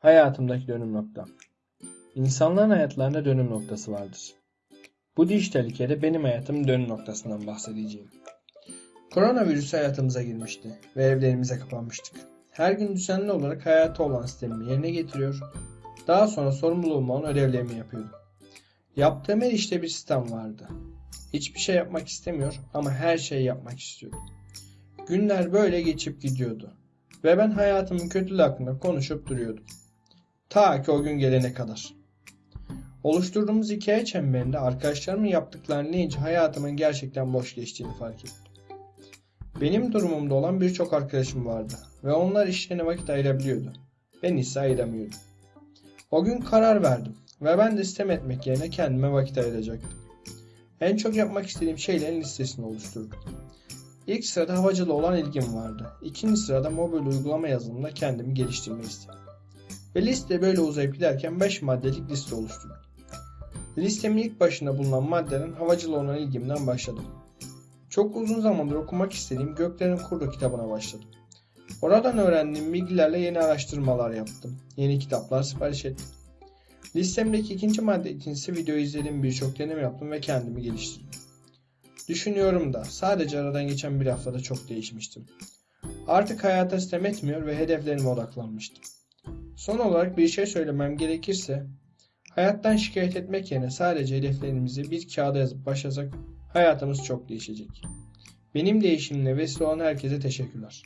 Hayatımdaki dönüm noktam. İnsanların hayatlarında dönüm noktası vardır. Bu dijital hikayede benim hayatımın dönüm noktasından bahsedeceğim. Koronavirüs hayatımıza girmişti ve evlerimize kapanmıştık. Her gün düzenli olarak hayata olan sistemimi yerine getiriyor, daha sonra sorumluluğum olan ödevlerimi yapıyordum. Yaptığım her işte bir sistem vardı. Hiçbir şey yapmak istemiyor ama her şeyi yapmak istiyordum. Günler böyle geçip gidiyordu ve ben hayatımın kötülüğü hakkında konuşup duruyordum. Ta ki o gün gelene kadar. Oluşturduğumuz hikaye çemberinde arkadaşlarımın yaptıklarını deyince hayatımın gerçekten boş geçtiğini fark ettim. Benim durumumda olan birçok arkadaşım vardı ve onlar işlerine vakit ayırabiliyordu. Ben ise ayıramıyordum. O gün karar verdim ve ben de sistem etmek yerine kendime vakit ayıracaktım. En çok yapmak istediğim şeylerin listesini oluşturdum. İlk sırada havacılığa olan ilgim vardı. İkinci sırada mobil uygulama yazılımında kendimi geliştirmeyi istedim. Ve liste böyle uzayıp giderken 5 maddelik liste oluşturdum. Listemin ilk başında bulunan maddeden havacılığa olan ilgimden başladım. Çok uzun zamandır okumak istediğim Göklerin Kurdu kitabına başladım. Oradan öğrendiğim bilgilerle yeni araştırmalar yaptım. Yeni kitaplar sipariş ettim. Listemdeki ikinci madde için ise video izlediğim birçok deneme yaptım ve kendimi geliştirdim. Düşünüyorum da sadece aradan geçen bir haftada çok değişmiştim. Artık hayata sistem etmiyor ve hedeflerime odaklanmıştım. Son olarak bir şey söylemem gerekirse, hayattan şikayet etmek yerine sadece hedeflerimizi bir kağıda yazıp başlasak hayatımız çok değişecek. Benim değişimine vesile olan herkese teşekkürler.